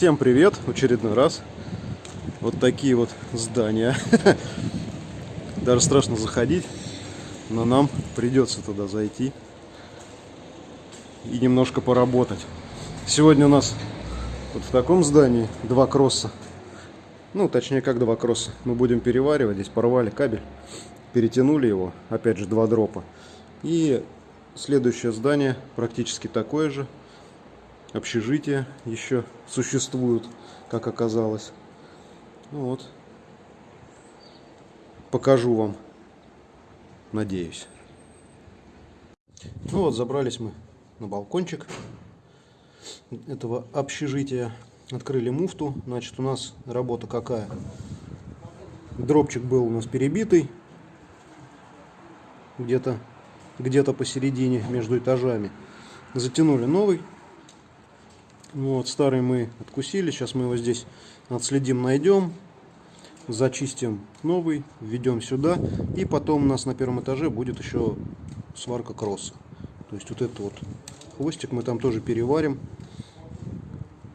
Всем привет, очередной раз. Вот такие вот здания. Даже страшно заходить, но нам придется туда зайти и немножко поработать. Сегодня у нас вот в таком здании два кросса. Ну, точнее, как два кросса. Мы будем переваривать. Здесь порвали кабель, перетянули его. Опять же, два дропа. И следующее здание практически такое же общежития еще существуют, как оказалось. Ну вот. Покажу вам. Надеюсь. Ну вот, забрались мы на балкончик этого общежития. Открыли муфту. Значит, у нас работа какая? Дропчик был у нас перебитый. Где-то где-то посередине между этажами. Затянули новый вот, старый мы откусили, сейчас мы его здесь отследим, найдем, зачистим новый, введем сюда, и потом у нас на первом этаже будет еще сварка кросса. То есть вот этот вот хвостик мы там тоже переварим.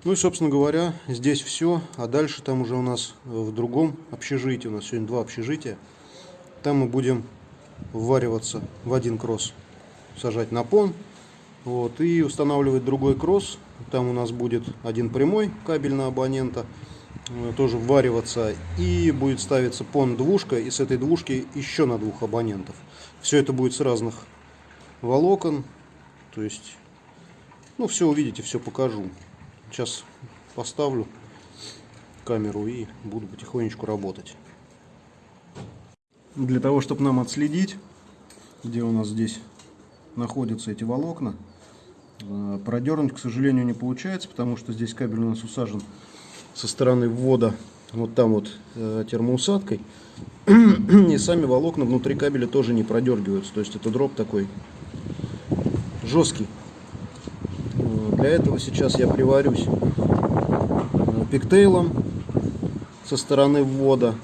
Ну и, собственно говоря, здесь все, а дальше там уже у нас в другом общежитии, у нас сегодня два общежития, там мы будем ввариваться в один кросс, сажать на пон, вот, и устанавливать другой кросс там у нас будет один прямой кабель на абонента, э, тоже ввариваться. И будет ставиться пон двушка, и с этой двушки еще на двух абонентов. Все это будет с разных волокон. То есть, ну, все увидите, все покажу. Сейчас поставлю камеру и буду потихонечку работать. Для того, чтобы нам отследить, где у нас здесь находятся эти волокна, продернуть, к сожалению, не получается, потому что здесь кабель у нас усажен со стороны ввода вот там вот э, термоусадкой. И сами волокна внутри кабеля тоже не продергиваются. То есть это дроп такой жесткий. Э, для этого сейчас я приварюсь пиктейлом со стороны ввода.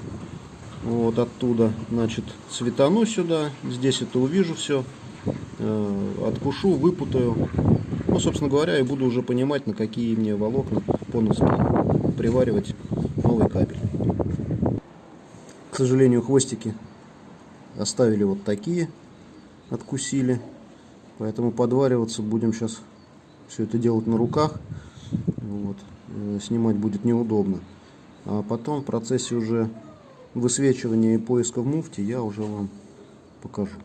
Вот оттуда, значит, светану сюда. Здесь это увижу все. Откушу, выпутаю ну, собственно говоря, я буду уже понимать, на какие мне волокна поновские приваривать новый кабель. К сожалению, хвостики оставили вот такие, откусили. Поэтому подвариваться будем сейчас все это делать на руках. Вот. Э, снимать будет неудобно. А потом в процессе уже высвечивания и поиска в муфте я уже вам покажу.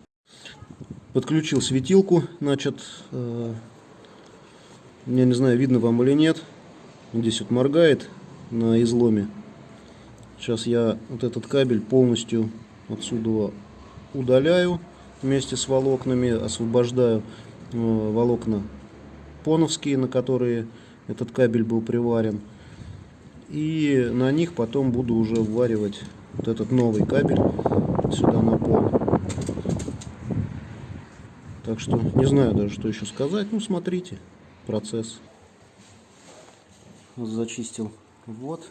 Подключил светилку, значит, э, я не знаю, видно вам или нет. Здесь вот моргает на изломе. Сейчас я вот этот кабель полностью отсюда удаляю вместе с волокнами, освобождаю э, волокна поновские, на которые этот кабель был приварен. И на них потом буду уже вваривать вот этот новый кабель сюда на пол. Так что не знаю даже, что еще сказать. Ну, смотрите процесс. Зачистил вот,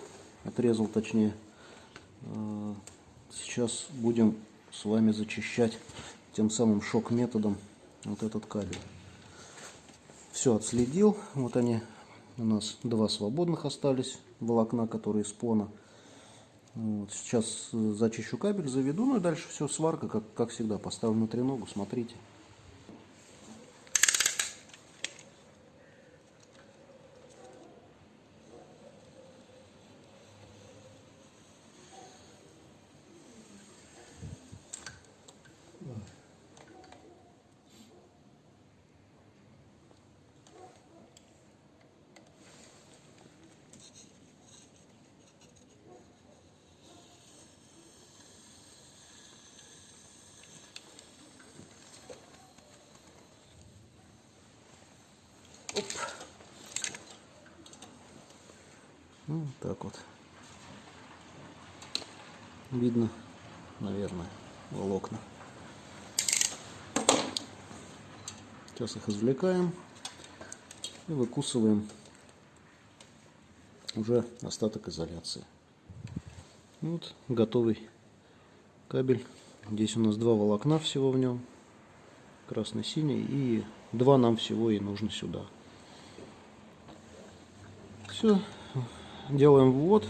отрезал точнее. Э, сейчас будем с вами зачищать тем самым шок методом вот этот кабель. Все отследил. Вот они у нас два свободных остались волокна, которые из пона. Вот, сейчас зачищу кабель, заведу, ну и дальше все сварка, как, как всегда, поставлю на треногу, смотрите. Оп. Ну, так вот. Видно, наверное, волокна. Сейчас их извлекаем и выкусываем уже остаток изоляции. Вот готовый кабель. Здесь у нас два волокна всего в нем. Красный-синий. И два нам всего и нужно сюда. Все, делаем ввод,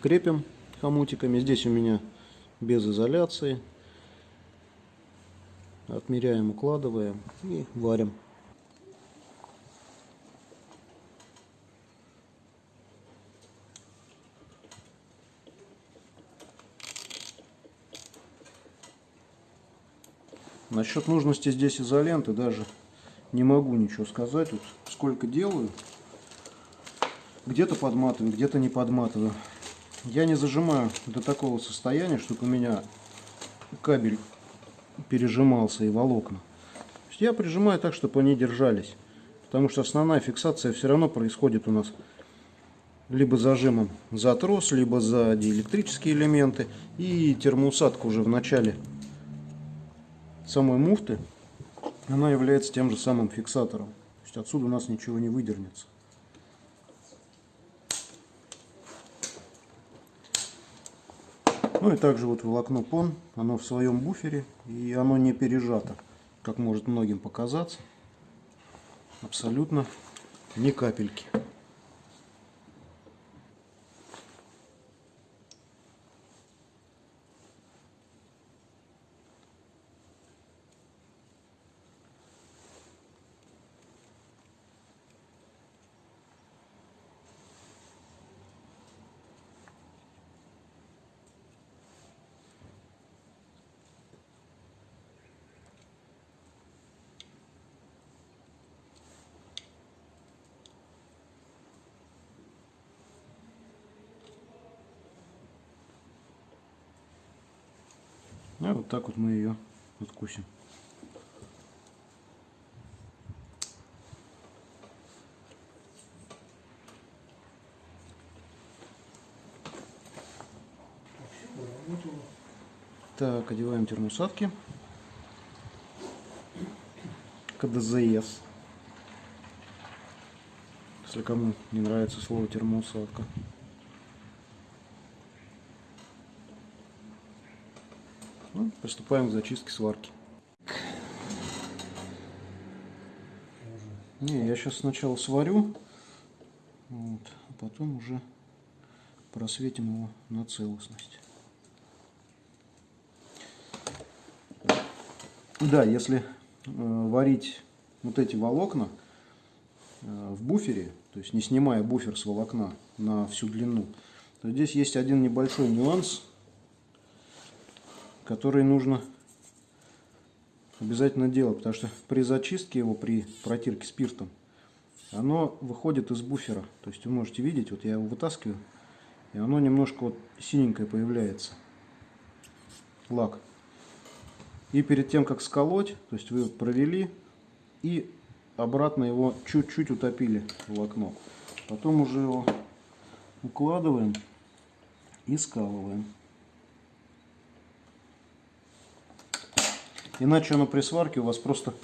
крепим хомутиками. Здесь у меня без изоляции. Отмеряем, укладываем и варим. Насчет нужности здесь изоленты даже не могу ничего сказать. Вот сколько делаю. Где-то подматываю, где-то не подматываю. Я не зажимаю до такого состояния, чтобы у меня кабель пережимался и волокна. Я прижимаю так, чтобы они держались. Потому что основная фиксация все равно происходит у нас либо зажимом за трос, либо за диэлектрические элементы. И термоусадка уже в начале самой муфты, она является тем же самым фиксатором. То есть отсюда у нас ничего не выдернется. Ну и также вот волокно пон, оно в своем буфере и оно не пережато, как может многим показаться. Абсолютно ни капельки. А вот так вот мы ее откусим. Так, одеваем термосадки. КДЗС. Если кому не нравится слово термоусадка. Приступаем к зачистке сварки. Не, я сейчас сначала сварю, вот, а потом уже просветим его на целостность. Да, если э, варить вот эти волокна э, в буфере, то есть не снимая буфер с волокна на всю длину, то здесь есть один небольшой нюанс – который нужно обязательно делать, потому что при зачистке его, при протирке спиртом, оно выходит из буфера. То есть вы можете видеть, вот я его вытаскиваю, и оно немножко вот синенькое появляется. Лак. И перед тем, как сколоть, то есть вы провели и обратно его чуть-чуть утопили в окно. Потом уже его укладываем и скалываем. Иначе оно при сварке у вас просто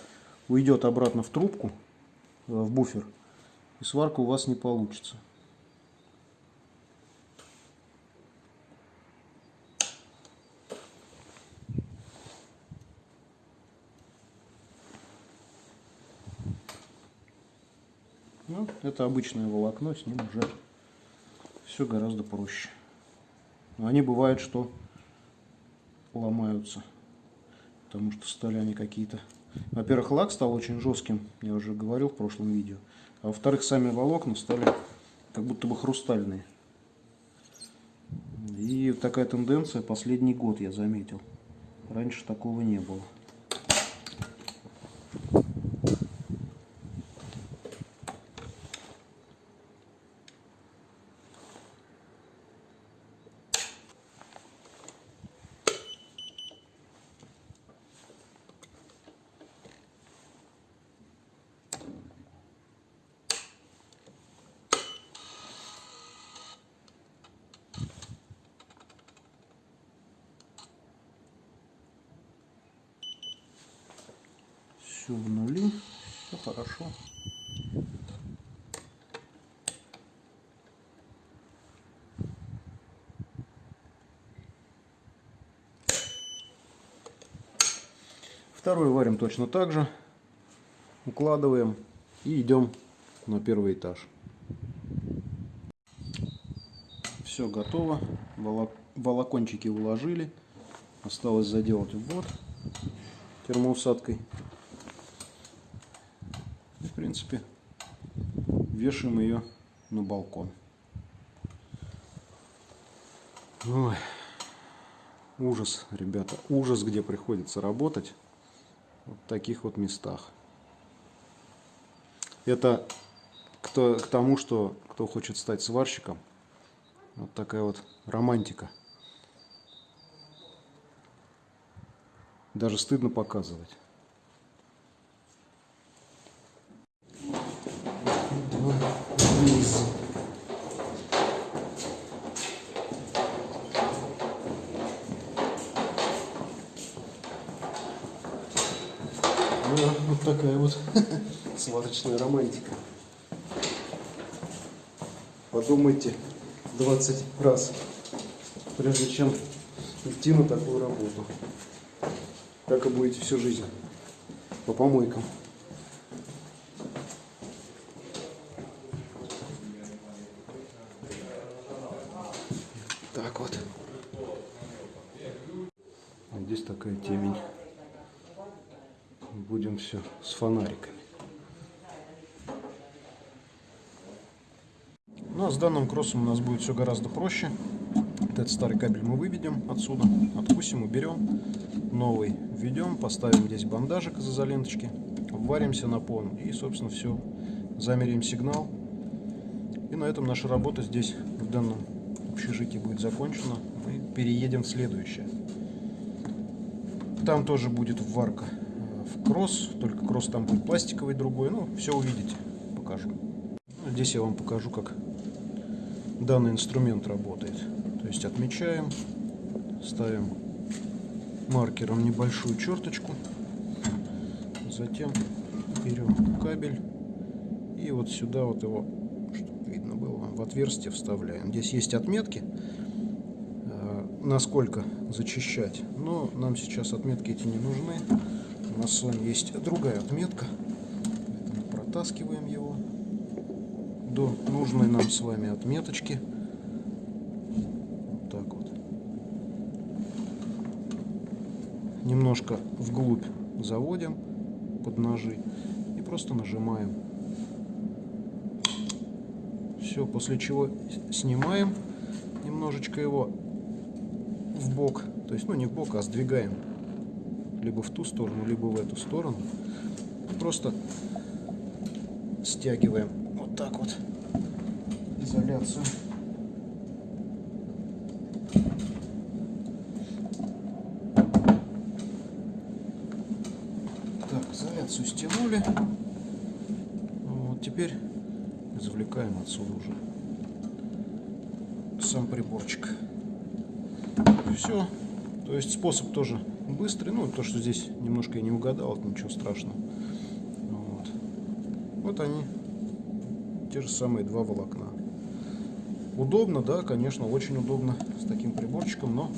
уйдет обратно в трубку, э, в буфер, и сварка у вас не получится. Ну, это обычное волокно, с ним уже все гораздо проще. Но они бывают, что ломаются потому что стали они какие-то... Во-первых, лак стал очень жестким, я уже говорил в прошлом видео. А во-вторых, сами волокна стали как будто бы хрустальные. И такая тенденция последний год я заметил. Раньше такого не было. Все в нули, все хорошо. Второй варим точно так же. Укладываем и идем на первый этаж. Все готово. Волок- Волокончики уложили. Осталось заделать ввод термоусадкой. Принципе, вешаем ее на балкон. Ой, ужас, ребята, ужас, где приходится работать. Вот в таких вот местах. Это кто, к тому, что кто хочет стать сварщиком, вот такая вот романтика. Даже стыдно показывать. Такая вот сварочная романтика. Подумайте 20 раз, прежде чем идти на такую работу. Так и будете всю жизнь по помойкам. Так вот. Здесь такая темень. Будем все с фонариками. Ну а с данным кроссом у нас будет все гораздо проще. Этот старый кабель мы выведем отсюда, откусим, уберем. Новый введем, поставим здесь бандажик из изоленточки, варимся на пон и, собственно, все. Замерим сигнал. И на этом наша работа здесь, в данном общежитии, будет закончена. Мы переедем в следующее. Там тоже будет варка кросс, только кросс там будет пластиковый другой. Ну, все увидите, покажу. Ну, Здесь я вам покажу, как данный инструмент работает. То есть отмечаем, ставим маркером небольшую черточку, затем берем кабель и вот сюда вот его, чтобы видно было, в отверстие вставляем. Здесь есть отметки, э, насколько зачищать, но нам сейчас отметки эти не нужны. Нас с вами есть другая отметка, поэтому протаскиваем его до нужной нам с вами отметочки. Вот так вот. Немножко вглубь заводим под ножи и просто нажимаем. Все, после чего снимаем немножечко его в бок, то есть, ну не в бок, а сдвигаем либо в ту сторону, либо в эту сторону. Просто стягиваем вот так вот изоляцию. Так, изоляцию стянули. Вот теперь извлекаем отсюда уже сам приборчик. Все. То есть способ тоже быстрый. Ну, то, что здесь немножко я не угадал, это ничего страшного. Вот. Вот они, те же самые два волокна. Удобно, да, конечно, очень удобно с таким приборчиком, но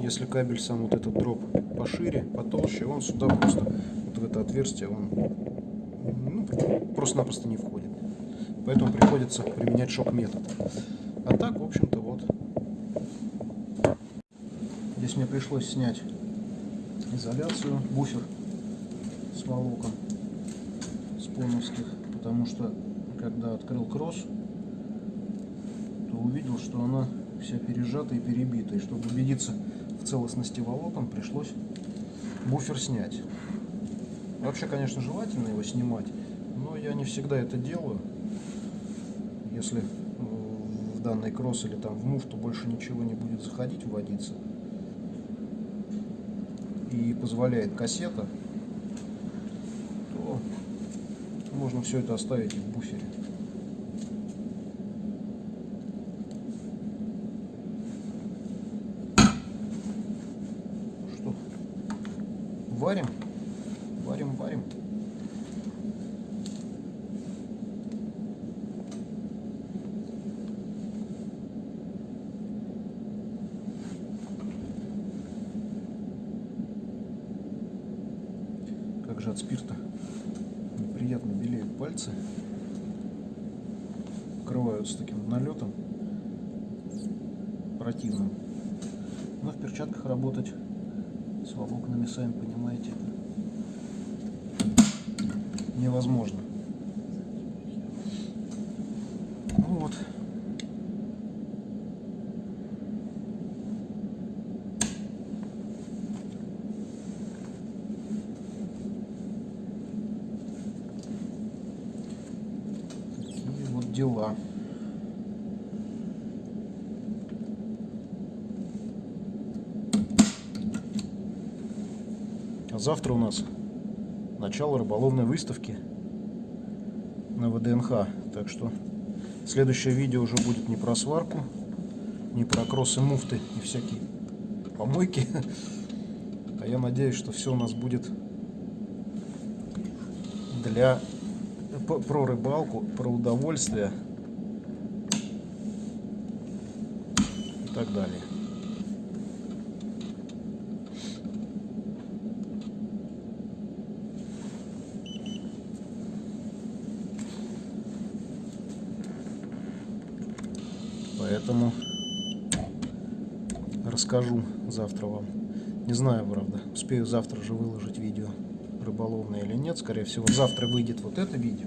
если кабель сам вот этот дроп пошире, потолще, он сюда просто, вот в это отверстие, он ну, просто-напросто не входит. Поэтому приходится применять шок-метод. А так, в общем-то, вот. Здесь мне пришлось снять изоляцию, буфер с волокон, с поновских, потому что, когда открыл кросс, то увидел, что она вся пережата и перебита. И чтобы убедиться в целостности волокон, пришлось буфер снять. Вообще, конечно, желательно его снимать, но я не всегда это делаю. Если в данный кросс или там в муфту больше ничего не будет заходить, вводиться, позволяет кассета, то можно все это оставить в буфере. Что? Варим, варим. Как же от спирта неприятно белеют пальцы. Открываю с таким налетом противным. Но в перчатках работать с волокнами, сами понимаете, невозможно. Ну вот. Такие вот дела. А завтра у нас начало рыболовной выставки на ВДНХ. Так что следующее видео уже будет не про сварку, не про кроссы муфты и всякие помойки. А я надеюсь, что все у нас будет для про рыбалку, про удовольствие и так далее. Поэтому расскажу завтра вам. Не знаю, правда, успею завтра же выложить видео рыболовное или нет. Скорее всего, завтра выйдет вот это видео,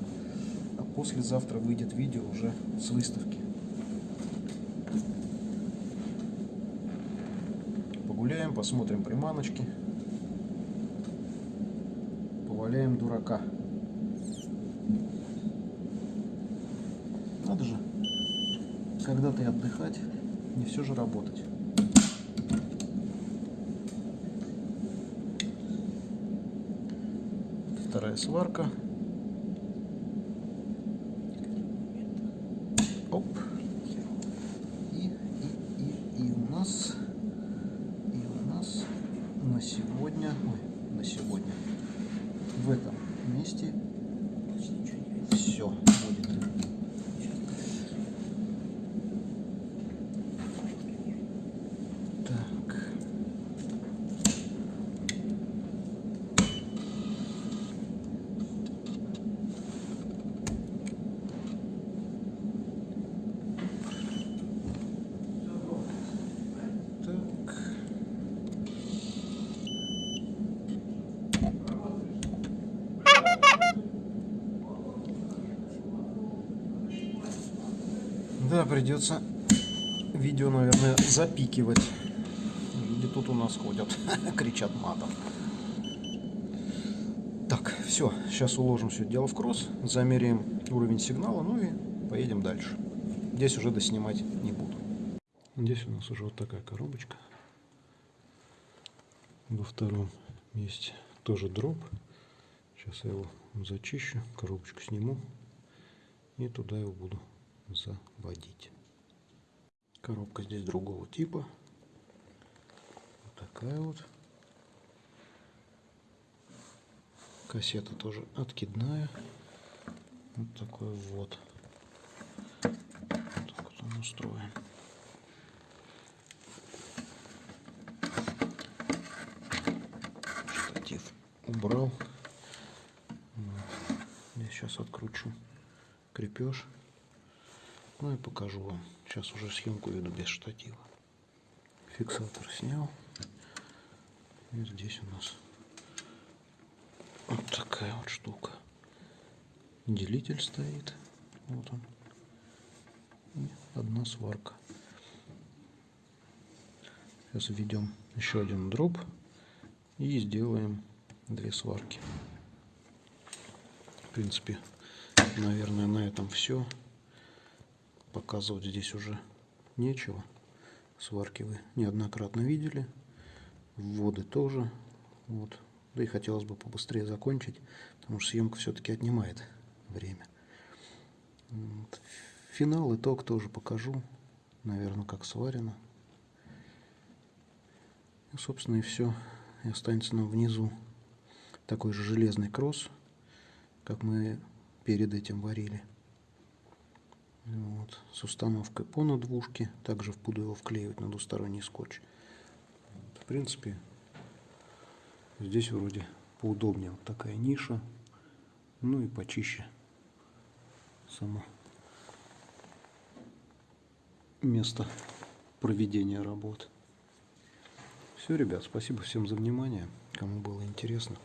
а послезавтра выйдет видео уже с выставки. Погуляем, посмотрим приманочки. Поваляем дурака. Надо же когда-то и отдыхать, не все же работать. Вторая сварка. Оп. И, и, и, и у нас, и у нас на сегодня, ой, на сегодня в этом месте все будет. Так. Так. Да, придется видео, наверное, запикивать. Люди тут у нас ходят, кричат матом. Так, все, сейчас уложим все дело в кросс, замеряем уровень сигнала, ну и поедем дальше. Здесь уже доснимать не буду. Здесь у нас уже вот такая коробочка. Во втором месте тоже дроп. Сейчас я его зачищу, коробочку сниму и туда его буду заводить. Коробка здесь другого типа. Вот такая вот. Кассета тоже откидная. Вот такой вот. Вот так вот он устроен. Штатив убрал. Вот. Я сейчас откручу крепеж. Ну и покажу вам. Сейчас уже съемку веду без штатива. Фиксатор снял. И здесь у нас вот такая вот штука. Делитель стоит. Вот он. И одна сварка. Сейчас введем еще один дроп и сделаем две сварки. В принципе, наверное, на этом все. Показывать здесь уже нечего. Сварки вы неоднократно видели. Вводы тоже. Вот. Да и хотелось бы побыстрее закончить, потому что съемка все-таки отнимает время. Вот. Финал, итог тоже покажу. Наверное, как сварено. И, собственно, и все. И останется нам внизу такой же железный кросс, как мы перед этим варили. Вот, с установкой по надвушке. Также буду его вклеивать на двусторонний скотч. В принципе, здесь вроде поудобнее. Вот такая ниша. Ну и почище сама место проведения работ. Все, ребят, спасибо всем за внимание. Кому было интересно,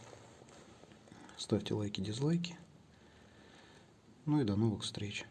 ставьте лайки, дизлайки. Ну и до новых встреч.